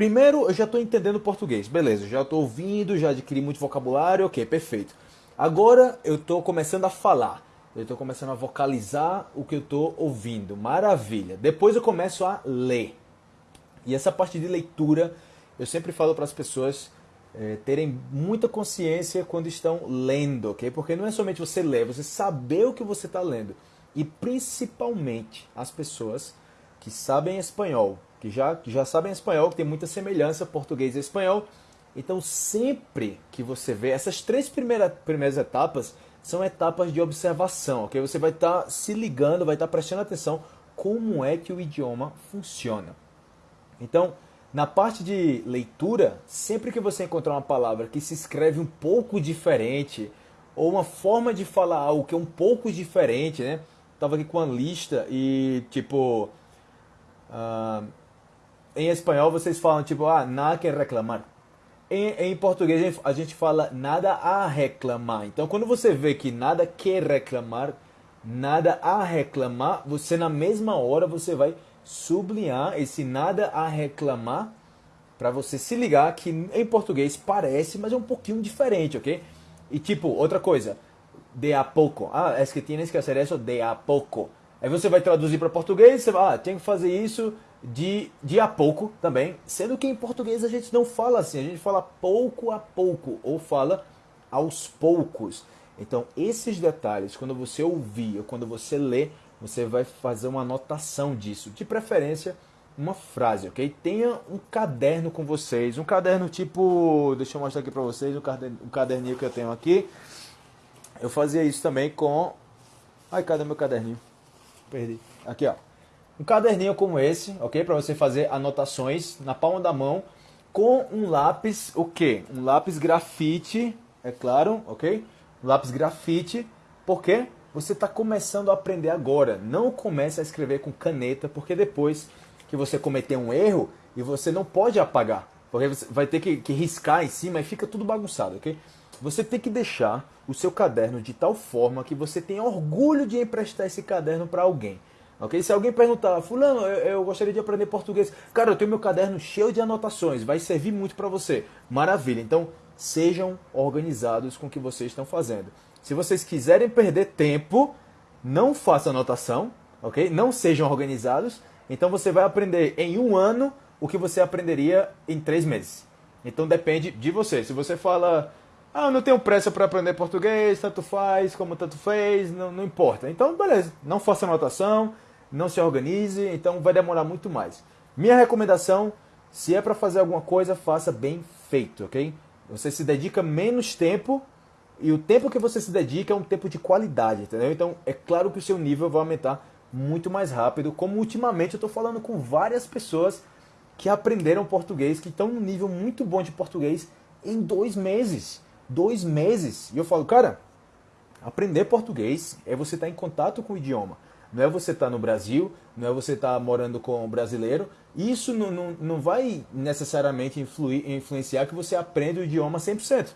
primeiro eu já estou entendendo português, beleza, já estou ouvindo, já adquiri muito vocabulário, ok, perfeito. Agora eu estou começando a falar, eu estou começando a vocalizar o que eu estou ouvindo, maravilha. Depois eu começo a ler. E essa parte de leitura, eu sempre falo para as pessoas é, terem muita consciência quando estão lendo, ok? Porque não é somente você ler, você saber o que você está lendo. E principalmente as pessoas que sabem espanhol, que já, que já sabem espanhol, que tem muita semelhança português e espanhol. Então, sempre que você vê essas três primeira, primeiras etapas, são etapas de observação, ok? Você vai estar tá se ligando, vai estar tá prestando atenção como é que o idioma funciona. Então, na parte de leitura, sempre que você encontrar uma palavra que se escreve um pouco diferente, ou uma forma de falar algo que é um pouco diferente, né? Tava aqui com uma lista e, tipo, uh, em espanhol vocês falam, tipo, ah, nada que reclamar. Em, em português a gente fala nada a reclamar. Então, quando você vê que nada que reclamar, nada a reclamar, você na mesma hora você vai sublinhar esse nada a reclamar para você se ligar que em português parece, mas é um pouquinho diferente, ok? E tipo, outra coisa, de a pouco. Ah, é que tienes que fazer isso de a pouco. Aí você vai traduzir para português, você vai, ah, tem que fazer isso de, de a pouco também. Sendo que em português a gente não fala assim, a gente fala pouco a pouco, ou fala aos poucos. Então, esses detalhes, quando você ouvir ou quando você lê, você vai fazer uma anotação disso. De preferência, uma frase, ok? Tenha um caderno com vocês, um caderno tipo, deixa eu mostrar aqui para vocês, um caderninho que eu tenho aqui. Eu fazia isso também com... Ai, cadê meu caderninho? Perdi. Aqui, ó. Um caderninho como esse, ok? Para você fazer anotações na palma da mão com um lápis, o quê? Um lápis grafite, é claro, ok? Um lápis grafite, por quê? você está começando a aprender agora. Não comece a escrever com caneta, porque depois que você cometer um erro, e você não pode apagar, porque você vai ter que, que riscar em cima e fica tudo bagunçado, ok? Você tem que deixar o seu caderno de tal forma que você tenha orgulho de emprestar esse caderno para alguém. Ok? Se alguém perguntar, fulano, eu, eu, gostaria de aprender português. Cara, eu tenho meu caderno cheio de anotações, vai servir muito para você. Maravilha. Então, sejam organizados com o que vocês estão fazendo. Se vocês quiserem perder tempo, não façam anotação, ok? Não sejam organizados. Então você vai aprender em um ano o que você aprenderia em três meses. Então depende de você. Se você fala, ah, eu não tenho pressa para aprender português, tanto faz como tanto fez, não, não importa. Então, beleza, não faça anotação, não se organize, então vai demorar muito mais. Minha recomendação, se é para fazer alguma coisa, faça bem feito, ok? Você se dedica menos tempo e o tempo que você se dedica é um tempo de qualidade, entendeu? Então é claro que o seu nível vai aumentar muito mais rápido. Como ultimamente eu estou falando com várias pessoas que aprenderam português, que estão num nível muito bom de português em dois meses. Dois meses. E eu falo, cara, aprender português é você estar tá em contato com o idioma. Não é você estar tá no Brasil, não é você estar tá morando com um brasileiro. Isso não, não, não vai necessariamente influir, influenciar que você aprenda o idioma 100%.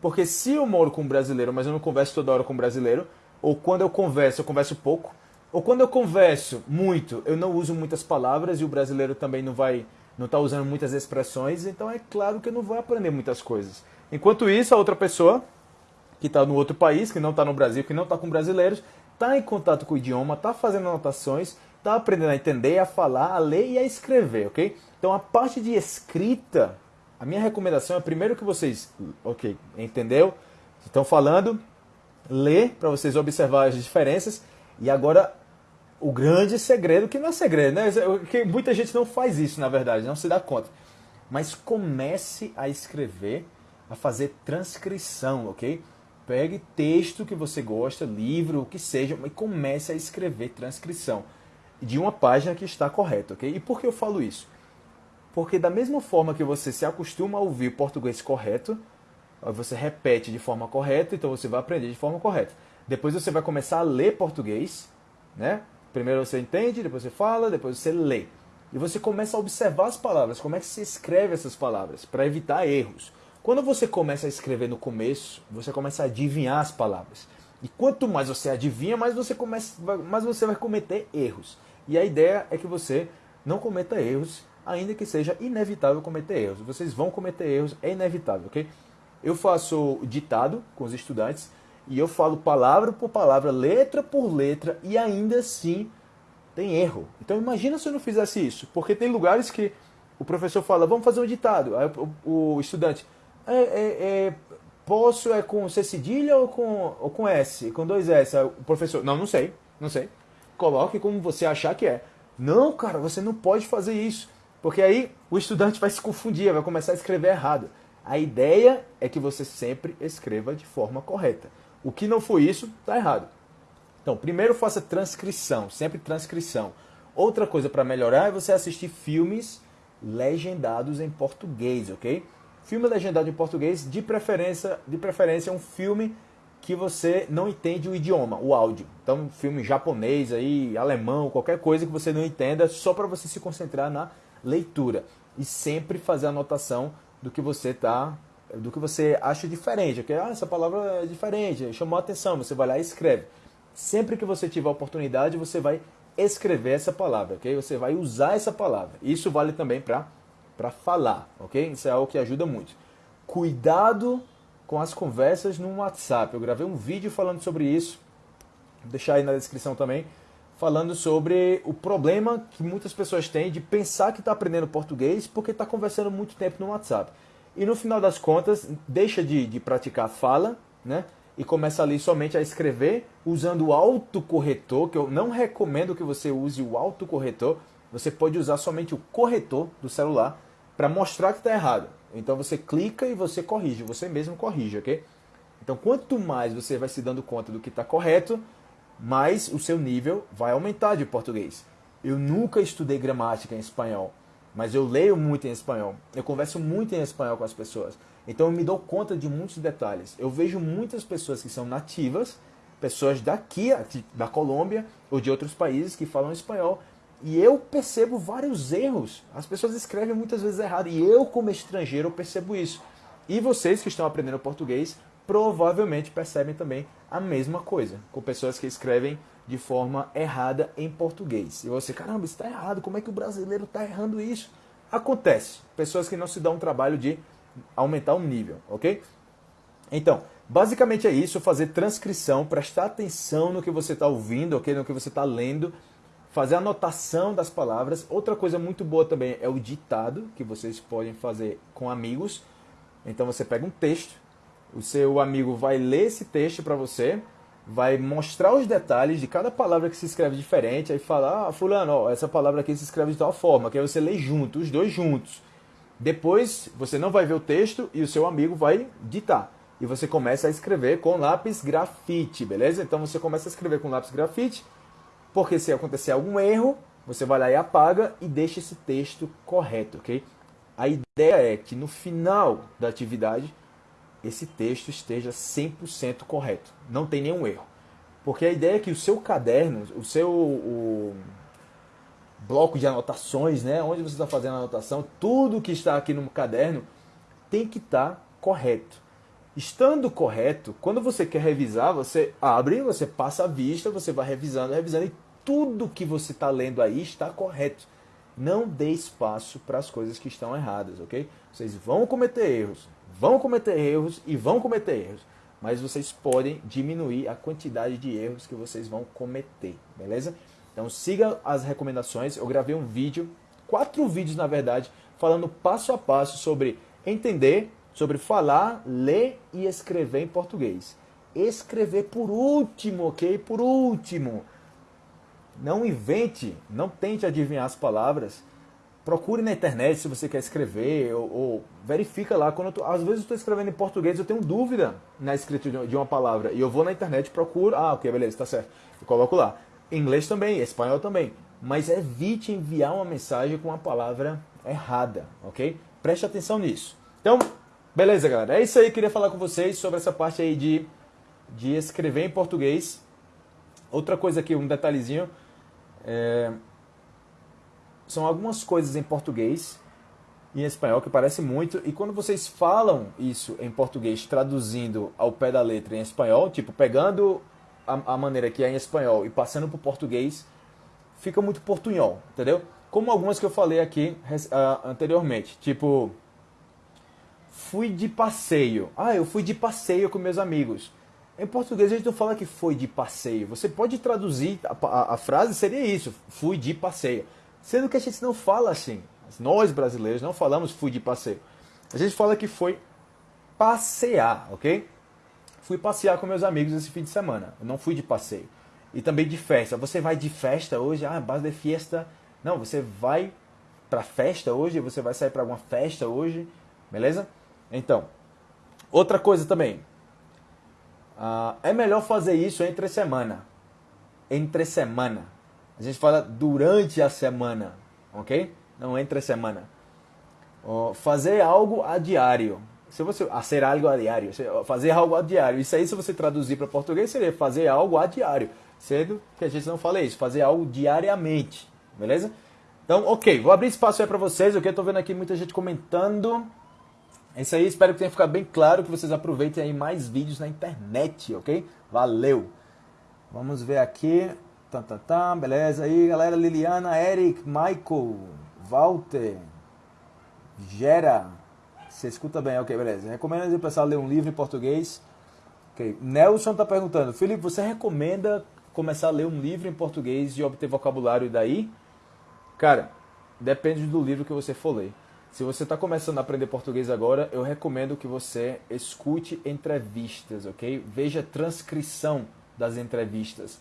Porque se eu moro com um brasileiro, mas eu não converso toda hora com um brasileiro, ou quando eu converso, eu converso pouco, ou quando eu converso muito, eu não uso muitas palavras e o brasileiro também não vai não está usando muitas expressões, então é claro que eu não vou aprender muitas coisas. Enquanto isso, a outra pessoa que está no outro país, que não está no Brasil, que não está com brasileiros, está em contato com o idioma, está fazendo anotações, está aprendendo a entender, a falar, a ler e a escrever, ok? Então a parte de escrita a minha recomendação é primeiro que vocês, ok, entendeu? Estão falando, lê para vocês observar as diferenças e agora o grande segredo, que não é segredo, né? Que muita gente não faz isso, na verdade, não se dá conta. Mas comece a escrever, a fazer transcrição, ok? Pegue texto que você gosta, livro, o que seja, e comece a escrever transcrição de uma página que está correta, ok? E por que eu falo isso? Porque da mesma forma que você se acostuma a ouvir português correto, você repete de forma correta, então você vai aprender de forma correta. Depois você vai começar a ler português, né? Primeiro você entende, depois você fala, depois você lê. E você começa a observar as palavras, como é que se escreve essas palavras, para evitar erros. Quando você começa a escrever no começo, você começa a adivinhar as palavras. E quanto mais você adivinha, mais você, começa, mais você vai cometer erros. E a ideia é que você não cometa erros ainda que seja inevitável cometer erros. Vocês vão cometer erros, é inevitável, ok? Eu faço ditado com os estudantes e eu falo palavra por palavra, letra por letra e ainda assim tem erro. Então imagina se eu não fizesse isso, porque tem lugares que o professor fala, vamos fazer um ditado. Aí o, o estudante, é, é, é, posso é com C cedilha ou com, ou com S? Com dois S? O professor, não, não sei, não sei. Coloque como você achar que é. Não, cara, você não pode fazer isso. Porque aí o estudante vai se confundir, vai começar a escrever errado. A ideia é que você sempre escreva de forma correta. O que não foi isso, está errado. Então, primeiro faça transcrição, sempre transcrição. Outra coisa para melhorar é você assistir filmes legendados em português, ok? Filme legendado em português, de preferência, de preferência um filme que você não entende o idioma, o áudio. Então, filme japonês aí, alemão, qualquer coisa que você não entenda, só para você se concentrar na leitura e sempre fazer anotação do que você tá, do que você acha diferente, ok? Ah, essa palavra é diferente, chamou a atenção, você vai lá e escreve. Sempre que você tiver a oportunidade, você vai escrever essa palavra, ok? Você vai usar essa palavra. Isso vale também para para falar, ok? Isso é algo que ajuda muito. Cuidado com as conversas no WhatsApp. Eu gravei um vídeo falando sobre isso. Vou deixar aí na descrição também, falando sobre o problema que muitas pessoas têm de pensar que está aprendendo português porque está conversando muito tempo no WhatsApp. E no final das contas, deixa de, de praticar a fala, né? e começa ali somente a escrever usando o autocorretor, que eu não recomendo que você use o autocorretor. Você pode usar somente o corretor do celular para mostrar que está errado. Então você clica e você corrige, você mesmo corrige, ok? Então quanto mais você vai se dando conta do que está correto, mais o seu nível vai aumentar de português. Eu nunca estudei gramática em espanhol, mas eu leio muito em espanhol. Eu converso muito em espanhol com as pessoas. Então eu me dou conta de muitos detalhes. Eu vejo muitas pessoas que são nativas, pessoas daqui, da Colômbia ou de outros países que falam espanhol, e eu percebo vários erros. As pessoas escrevem muitas vezes errado, e eu como estrangeiro percebo isso. E vocês que estão aprendendo português provavelmente percebem também a mesma coisa, com pessoas que escrevem de forma errada em português. E você, caramba, isso está errado, como é que o brasileiro está errando isso? Acontece. Pessoas que não se dão um trabalho de aumentar o nível, ok? Então, basicamente é isso, fazer transcrição, prestar atenção no que você está ouvindo, ok? No que você está lendo, fazer anotação das palavras. Outra coisa muito boa também é o ditado, que vocês podem fazer com amigos. Então você pega um texto, o seu amigo vai ler esse texto para você, vai mostrar os detalhes de cada palavra que se escreve diferente, aí fala, ah, fulano, ó, essa palavra aqui se escreve de tal forma, que aí você lê junto, os dois juntos. Depois você não vai ver o texto e o seu amigo vai ditar. E você começa a escrever com lápis grafite, beleza? Então você começa a escrever com lápis grafite, porque se acontecer algum erro, você vai lá e apaga e deixa esse texto correto, ok? A ideia é que no final da atividade esse texto esteja 100% correto, não tem nenhum erro. Porque a ideia é que o seu caderno, o seu o, bloco de anotações, né, onde você está fazendo a anotação, tudo que está aqui no caderno tem que estar tá correto. Estando correto, quando você quer revisar, você abre, você passa a vista, você vai revisando, revisando e tudo que você está lendo aí está correto. Não dê espaço para as coisas que estão erradas, ok? Vocês vão cometer erros, vão cometer erros e vão cometer erros, mas vocês podem diminuir a quantidade de erros que vocês vão cometer, beleza? Então siga as recomendações. Eu gravei um vídeo, quatro vídeos na verdade, falando passo a passo sobre entender, sobre falar, ler e escrever em português. Escrever por último, ok? Por último. Não invente, não tente adivinhar as palavras. Procure na internet se você quer escrever ou, ou verifica lá. Quando tô, às vezes eu estou escrevendo em português, eu tenho dúvida na escrita de uma palavra e eu vou na internet procuro. Ah, ok, beleza, está certo. Eu coloco lá. Inglês também, espanhol também. Mas evite enviar uma mensagem com uma palavra errada, ok? Preste atenção nisso. Então, beleza, galera. É isso aí. Queria falar com vocês sobre essa parte aí de, de escrever em português. Outra coisa aqui, um detalhezinho. É, são algumas coisas em português e em espanhol que parece muito. E quando vocês falam isso em português, traduzindo ao pé da letra em espanhol, tipo, pegando a, a maneira que é em espanhol e passando para o português, fica muito portunhol, entendeu? como algumas que eu falei aqui uh, anteriormente. Tipo, fui de passeio. Ah, eu fui de passeio com meus amigos. Em português a gente não fala que foi de passeio. Você pode traduzir, a, a, a frase seria isso, fui de passeio. Sendo que a gente não fala assim. Nós brasileiros não falamos fui de passeio. A gente fala que foi passear, ok? Fui passear com meus amigos esse fim de semana. Eu não fui de passeio. E também de festa. Você vai de festa hoje? Ah, base de festa. Não, você vai para festa hoje, você vai sair para alguma festa hoje, beleza? Então, outra coisa também. Uh, é melhor fazer isso entre semana. Entre semana. A gente fala durante a semana, ok? Não entre semana. Uh, fazer algo a diário. Se você a ser algo a diário, fazer algo a diário. Isso aí, se você traduzir para português, seria fazer algo a diário. Sendo que a gente não fala isso, fazer algo diariamente, beleza? Então, ok, vou abrir espaço aí para vocês, ok? Tô vendo aqui muita gente comentando. É isso aí, espero que tenha ficado bem claro, que vocês aproveitem aí mais vídeos na internet, ok? Valeu! Vamos ver aqui. Tá, tá, tá, beleza aí, galera. Liliana, Eric, Michael, Walter, Gera. Você escuta bem, ok, beleza. Recomendo o pessoal ler um livro em português. Ok. Nelson tá perguntando, Felipe, você recomenda começar a ler um livro em português e obter vocabulário daí? Cara, depende do livro que você for ler. Se você está começando a aprender português agora, eu recomendo que você escute entrevistas, ok? Veja transcrição das entrevistas.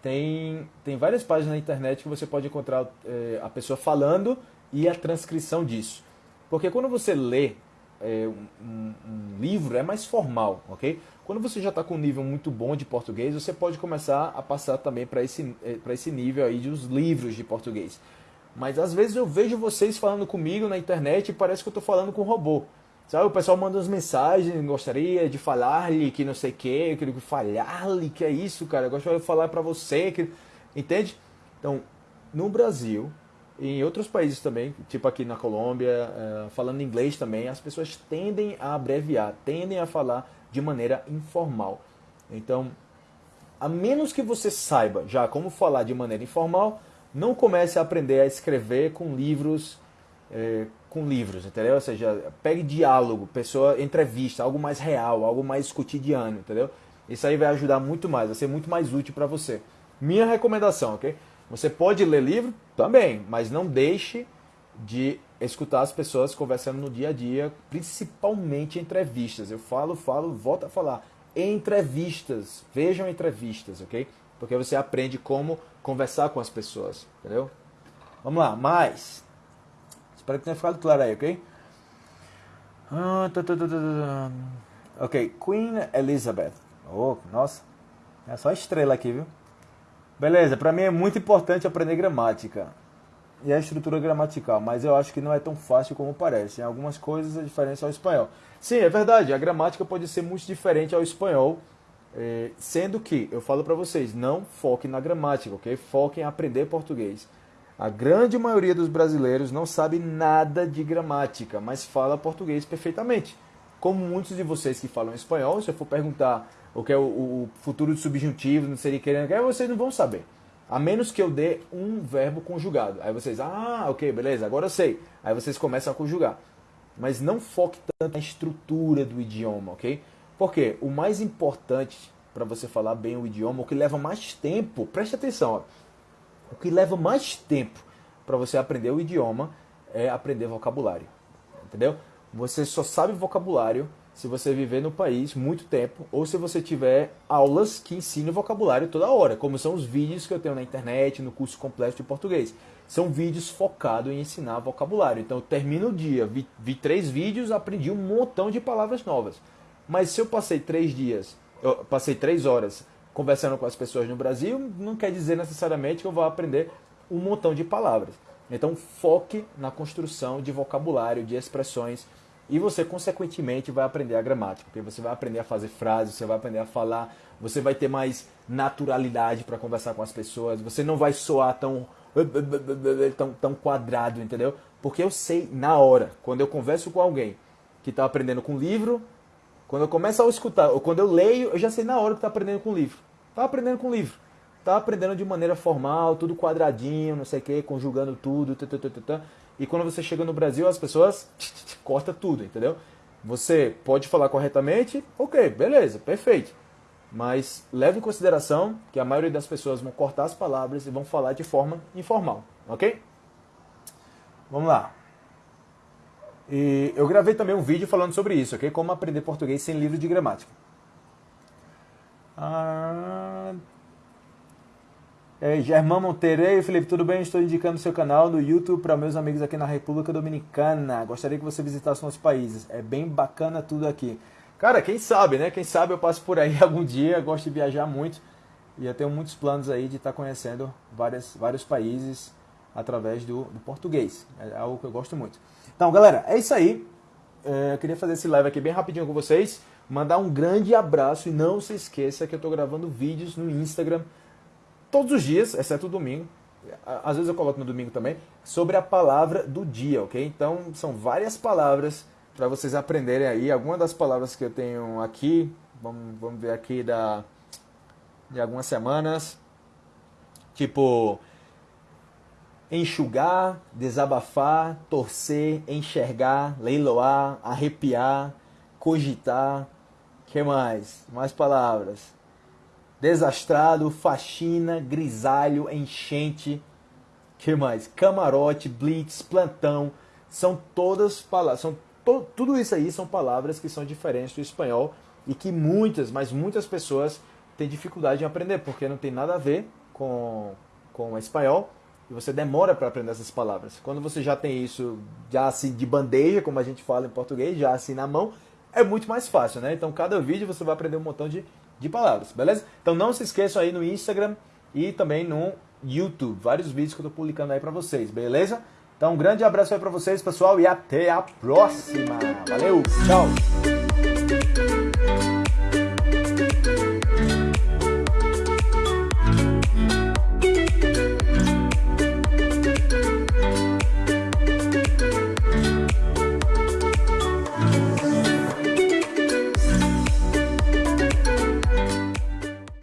Tem, tem várias páginas na internet que você pode encontrar é, a pessoa falando e a transcrição disso. Porque quando você lê é, um, um, livro, é mais formal, ok? Quando você já está com um nível muito bom de português, você pode começar a passar também para esse, é, esse nível aí dos livros de português. Mas às vezes eu vejo vocês falando comigo na internet e parece que eu estou falando com um robô. Sabe, o pessoal manda umas mensagens, gostaria de falar-lhe que não sei o que, falar-lhe que é isso, cara, eu gostaria de falar para você, que... entende? Então, no Brasil, em outros países também, tipo aqui na Colômbia, uh, falando inglês também, as pessoas tendem a abreviar, tendem a falar de maneira informal. Então, a menos que você saiba já como falar de maneira informal, não comece a aprender a escrever com livros, é, com livros, entendeu? Ou seja, pegue diálogo, pessoa, entrevista, algo mais real, algo mais cotidiano, entendeu? Isso aí vai ajudar muito mais, vai ser muito mais útil para você. Minha recomendação, ok? Você pode ler livro também, mas não deixe de escutar as pessoas conversando no dia a dia, principalmente entrevistas. Eu falo, falo, volto a falar. Entrevistas, vejam entrevistas, ok? Porque você aprende como conversar com as pessoas, entendeu? Vamos lá, mais. Espero que tenha ficado claro aí, ok? Ah, tá, tá, tá, ok, Queen Elizabeth. Oh, nossa, é só estrela aqui, viu? Beleza, para mim é muito importante aprender gramática e a estrutura gramatical, mas eu acho que não é tão fácil como parece. Em algumas coisas é diferente ao espanhol. Sim, é verdade, a gramática pode ser muito diferente ao espanhol é, sendo que, eu falo para vocês, não foquem na gramática, ok? Foquem em aprender português. A grande maioria dos brasileiros não sabe nada de gramática, mas fala português perfeitamente. Como muitos de vocês que falam espanhol, se eu for perguntar o que é o, o futuro do subjuntivo, não seria querendo, vocês não vão saber. A menos que eu dê um verbo conjugado. Aí vocês, ah, ok, beleza, agora eu sei. Aí vocês começam a conjugar. Mas não foque tanto na estrutura do idioma, ok? Porque o mais importante para você falar bem o idioma, o que leva mais tempo, preste atenção, ó, o que leva mais tempo para você aprender o idioma é aprender vocabulário. Entendeu? Você só sabe vocabulário se você viver no país muito tempo ou se você tiver aulas que ensinam vocabulário toda hora, como são os vídeos que eu tenho na internet, no curso completo de português. São vídeos focados em ensinar vocabulário. Então eu termino o dia, vi, vi três vídeos, aprendi um montão de palavras novas. Mas se eu passei três dias, eu passei três horas conversando com as pessoas no Brasil, não quer dizer necessariamente que eu vou aprender um montão de palavras. Então foque na construção de vocabulário, de expressões, e você consequentemente vai aprender a gramática, porque você vai aprender a fazer frases, você vai aprender a falar, você vai ter mais naturalidade para conversar com as pessoas, você não vai soar tão tão, tão quadrado, entendeu? Porque eu sei na hora, quando eu converso com alguém que está aprendendo com livro, quando eu começo a escutar, ou quando eu leio, eu já sei na hora que está aprendendo com livro. Está aprendendo com livro. tá aprendendo de maneira formal, tudo quadradinho, não sei o que, conjugando tudo, e quando você chega no Brasil, as pessoas corta tudo, entendeu? Você pode falar corretamente, ok, beleza, perfeito. Mas leve em consideração que a maioria das pessoas vão cortar as palavras e vão falar de forma informal, ok? Vamos lá. E eu gravei também um vídeo falando sobre isso, ok? Como aprender português sem livro de gramática. Ah, é, Germão Monteiro, Felipe, tudo bem? Estou indicando seu canal no YouTube para meus amigos aqui na República Dominicana. Gostaria que você visitasse nossos países. É bem bacana tudo aqui. Cara, quem sabe, né? Quem sabe eu passo por aí algum dia. Gosto de viajar muito e eu tenho muitos planos aí de estar conhecendo várias, vários países através do, do português. É algo que eu gosto muito. Então, galera, é isso aí. É, eu queria fazer esse live aqui bem rapidinho com vocês. Mandar um grande abraço e não se esqueça que eu estou gravando vídeos no Instagram todos os dias, exceto domingo, às vezes eu coloco no domingo também, sobre a palavra do dia, ok? Então são várias palavras para vocês aprenderem aí. Algumas das palavras que eu tenho aqui, vamos, vamos ver aqui da, de algumas semanas, tipo enxugar, desabafar, torcer, enxergar, leiloar, arrepiar, cogitar, que mais? Mais palavras. Desastrado, faxina, grisalho, enchente, que mais? Camarote, blitz, plantão, são todas palavras, são to, tudo isso aí são palavras que são diferentes do espanhol e que muitas, mas muitas pessoas têm dificuldade em aprender porque não tem nada a ver com com o espanhol e você demora para aprender essas palavras. Quando você já tem isso já assim de bandeja, como a gente fala em português, já assim na mão, é muito mais fácil, né? Então cada vídeo você vai aprender um montão de de palavras, beleza? Então não se esqueçam aí no Instagram e também no YouTube, vários vídeos que eu tô publicando aí para vocês, beleza? Então um grande abraço aí para vocês, pessoal, e até a próxima. Valeu, tchau.